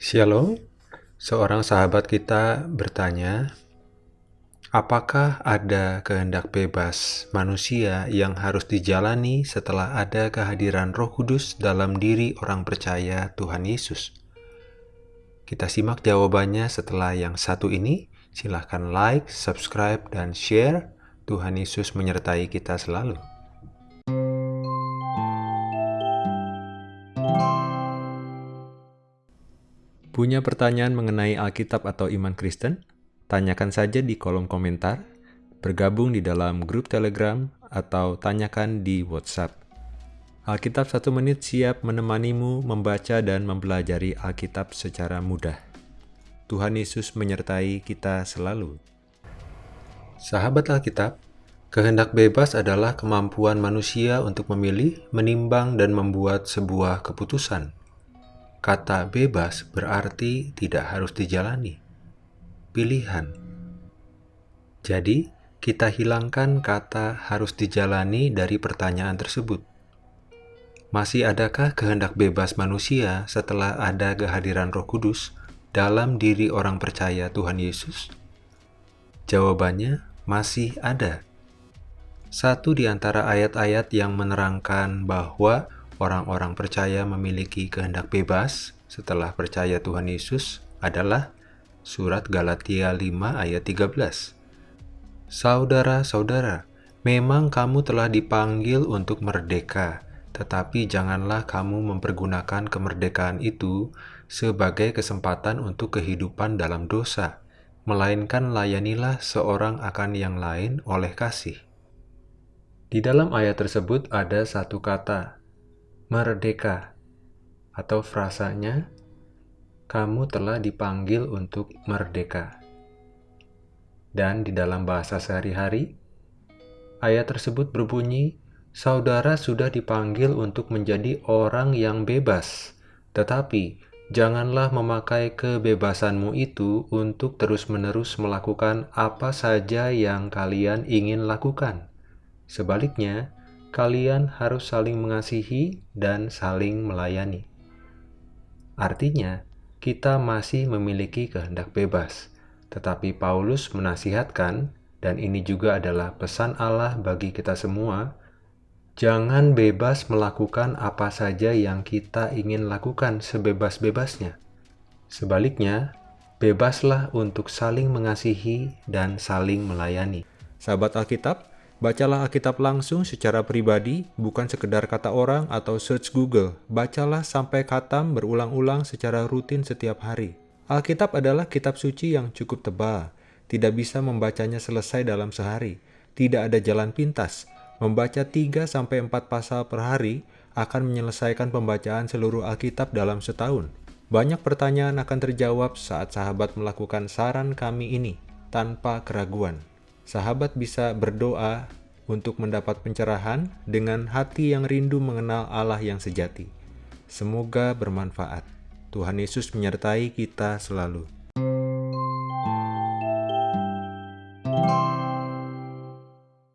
Shalom, seorang sahabat kita bertanya, apakah ada kehendak bebas manusia yang harus dijalani setelah ada kehadiran roh kudus dalam diri orang percaya Tuhan Yesus? Kita simak jawabannya setelah yang satu ini. Silahkan like, subscribe, dan share. Tuhan Yesus menyertai kita selalu. Punya pertanyaan mengenai Alkitab atau iman Kristen? Tanyakan saja di kolom komentar, bergabung di dalam grup Telegram, atau tanyakan di WhatsApp. Alkitab satu menit siap menemanimu membaca dan mempelajari Alkitab secara mudah. Tuhan Yesus menyertai kita selalu. Sahabat Alkitab, kehendak bebas adalah kemampuan manusia untuk memilih, menimbang, dan membuat sebuah keputusan. Kata bebas berarti tidak harus dijalani. Pilihan. Jadi, kita hilangkan kata harus dijalani dari pertanyaan tersebut. Masih adakah kehendak bebas manusia setelah ada kehadiran Roh Kudus dalam diri orang percaya Tuhan Yesus? Jawabannya masih ada. Satu di antara ayat-ayat yang menerangkan bahwa orang-orang percaya memiliki kehendak bebas setelah percaya Tuhan Yesus adalah surat Galatia 5 ayat 13. Saudara-saudara, memang kamu telah dipanggil untuk merdeka, tetapi janganlah kamu mempergunakan kemerdekaan itu sebagai kesempatan untuk kehidupan dalam dosa, melainkan layanilah seorang akan yang lain oleh kasih. Di dalam ayat tersebut ada satu kata, merdeka, atau frasanya, kamu telah dipanggil untuk merdeka. Dan di dalam bahasa sehari-hari, ayat tersebut berbunyi, saudara sudah dipanggil untuk menjadi orang yang bebas, tetapi janganlah memakai kebebasanmu itu untuk terus-menerus melakukan apa saja yang kalian ingin lakukan. Sebaliknya, kalian harus saling mengasihi dan saling melayani. Artinya, kita masih memiliki kehendak bebas, tetapi Paulus menasihatkan, dan ini juga adalah pesan Allah bagi kita semua, jangan bebas melakukan apa saja yang kita ingin lakukan sebebas-bebasnya. Sebaliknya, bebaslah untuk saling mengasihi dan saling melayani. Sahabat Alkitab, Bacalah Alkitab langsung secara pribadi, bukan sekedar kata orang atau search Google. Bacalah sampai katam berulang-ulang secara rutin setiap hari. Alkitab adalah kitab suci yang cukup tebal. Tidak bisa membacanya selesai dalam sehari. Tidak ada jalan pintas. Membaca 3-4 pasal per hari akan menyelesaikan pembacaan seluruh Alkitab dalam setahun. Banyak pertanyaan akan terjawab saat sahabat melakukan saran kami ini tanpa keraguan sahabat bisa berdoa untuk mendapat pencerahan dengan hati yang rindu mengenal Allah yang sejati. Semoga bermanfaat. Tuhan Yesus menyertai kita selalu.